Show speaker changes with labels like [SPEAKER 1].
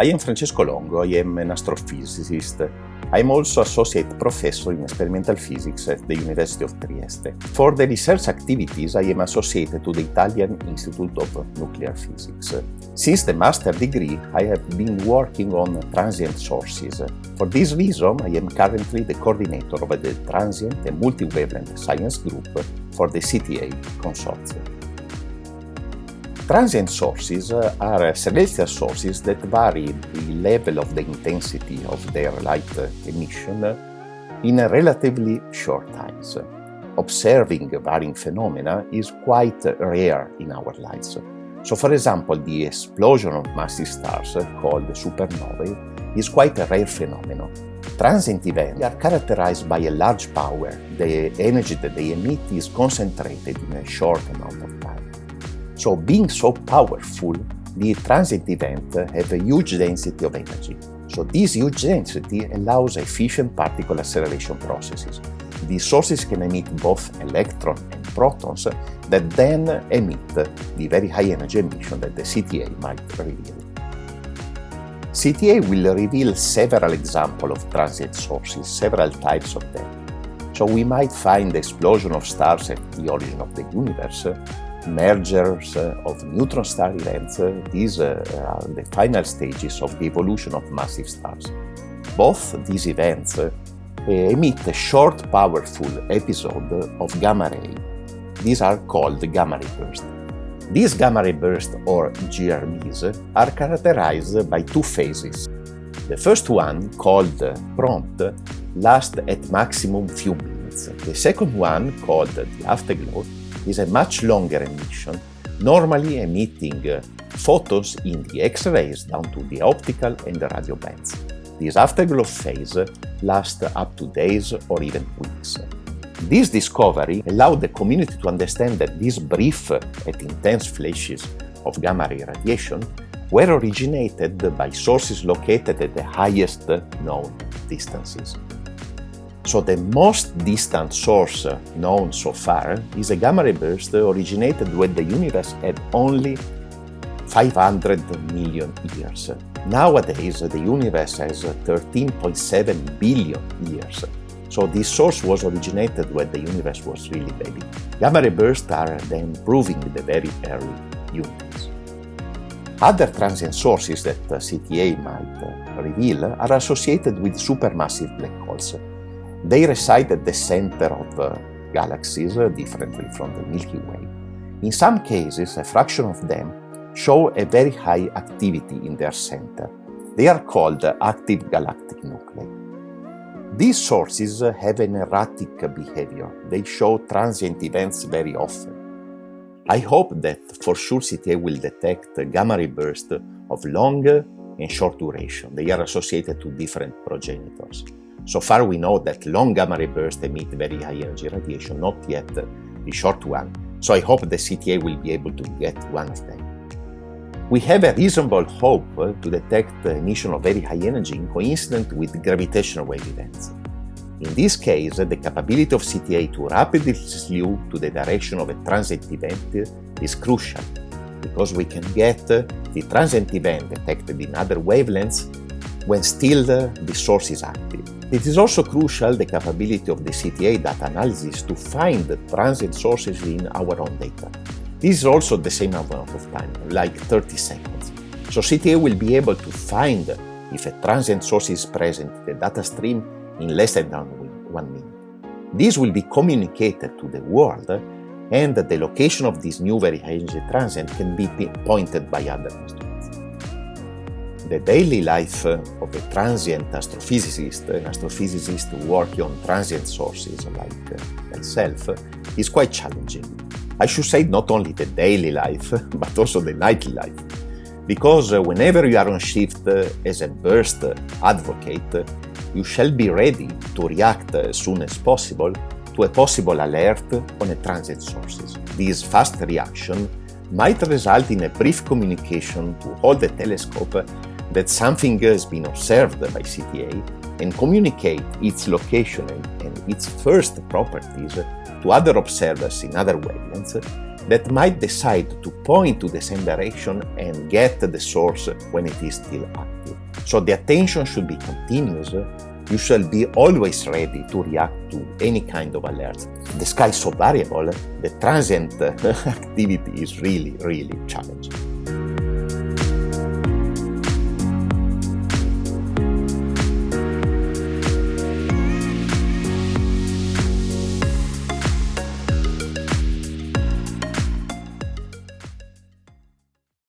[SPEAKER 1] I am Francesco Longo, I am an astrophysicist. I am also associate professor in experimental physics at the University of Trieste. For the research activities, I am associated to the Italian Institute of Nuclear Physics. Since the master degree, I have been working on transient sources. For this reason, I am currently the coordinator of the Transient and Multi-Wavelength Science Group for the CTA consortium. Transient sources eh, are celestial sources that vary the level of the intensity of their light emission in relatively short times. Observing varying phenomena is quite rare in our lives. So for example, the explosion of massive stars, eh, called supernovae, is quite a rare phenomenon. Transient events are characterized by a large power. The energy that they emit is concentrated in a short amount of time. So being so powerful, the transient event have a huge density of energy. So this huge density allows efficient particle acceleration processes. These sources can emit both electrons and protons that then emit the very high energy emission that the CTA might reveal. CTA will reveal several examples of transient sources, several types of them. So we might find the explosion of stars at the origin of the universe, mergers eh, of neutron star events, eh, these eh, are the final stages of the evolution of massive stars. Both these events emit a short, powerful episode of gamma ray. These are called gamma ray bursts. These gamma ray bursts, or GRBs, are characterized by two phases. The first one, called prompt, lasts at maximum few minutes. The second one, called the afterglow, is a much longer emission, normally emitting photons in the X-rays down to the optical and the radio bands. This afterglow phase lasts up to days or even weeks. This discovery allowed the community to understand that these brief and intense flashes of gamma ray radiation were originated by sources located at the highest known distances. So the most distant source known so far is a gamma ray burst originated when the universe had only 500 million years. Nowadays, the universe has 13.7 billion years. So this source was originated when the universe was really baby. Gamma ray bursts are then proving the very early universe. Other transient sources that uh, CTA might uh, reveal are associated with supermassive black holes. They reside at the center of uh, galaxies, uh, differently from the Milky Way. In some cases, a fraction of them show a very high activity in their center. They are called active galactic nuclei. These sources have an erratic behavior. They show transient events very often. I hope that for sure CTA will detect gamma ray bursts of long and short duration. They are associated to different progenitors. So far we know that long gamma ray bursts emit very high energy radiation, not yet the short one. So I hope the CTA will be able to get one of them. We have a reasonable hope to detect the emission of very high energy in coincident with gravitational wave events. In this case, the capability of CTA to rapidly slew to the direction of a transient event is crucial, because we can get the transient event detected in other wavelengths when still the source is active. It is also crucial the capability of the CTA data analysis to find the transient sources in our own data. This is also the same amount of time, like 30 seconds. So CTA will be able to find if a transient source is present in the data stream in less than one minute. This will be communicated to the world and the location of this new very high energy transient can be pointed by other instruments the daily life of a transient astrophysicist, an astrophysicist working on transient sources like uh, myself, is quite challenging. I should say not only the daily life, but also the nightly life. Because uh, whenever you are on shift uh, as a burst advocate, you shall be ready to react as soon as possible to a possible alert on a transient sources. This fast reaction might result in a brief communication to hold the telescope that something has been observed by CTA and communicate its location and its first properties to other observers in other wavelengths, that might decide to point to the same direction and get the source when it is still active. So the attention should be continuous. You shall be always ready to react to any kind of alert. The sky is so variable, the transient activity is really, really challenging.